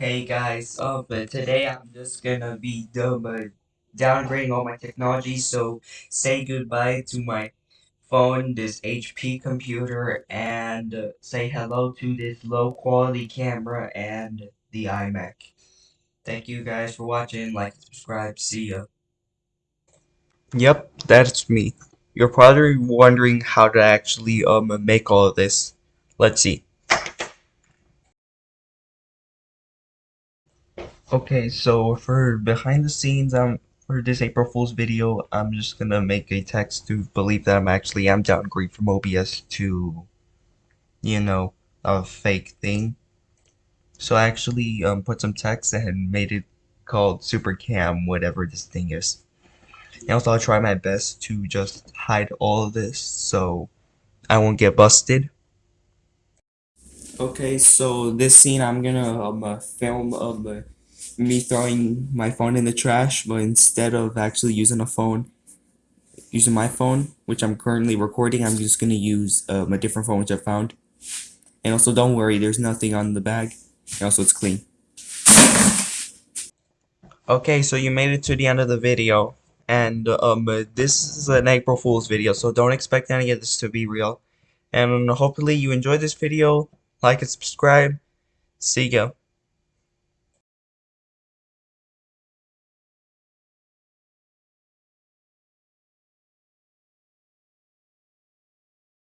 Hey guys, uh, but today I'm just gonna be dumb, uh, downgrading all my technology, so say goodbye to my phone, this HP computer, and uh, say hello to this low quality camera and the iMac. Thank you guys for watching, like subscribe, see ya. Yep, that's me. You're probably wondering how to actually um make all of this. Let's see. Okay, so for behind the scenes, um, for this April Fool's video, I'm just gonna make a text to believe that I'm actually am downgrade from OBS to, you know, a fake thing. So I actually um put some text and made it called Super Cam, whatever this thing is. And also I'll try my best to just hide all of this so I won't get busted. Okay, so this scene I'm gonna um uh, film of uh, me throwing my phone in the trash, but instead of actually using a phone, using my phone, which I'm currently recording, I'm just gonna use um, a different phone which I found. And also, don't worry, there's nothing on the bag. And also, it's clean. Okay, so you made it to the end of the video, and um, this is an April Fool's video, so don't expect any of this to be real. And hopefully you enjoyed this video. Like and subscribe. See ya.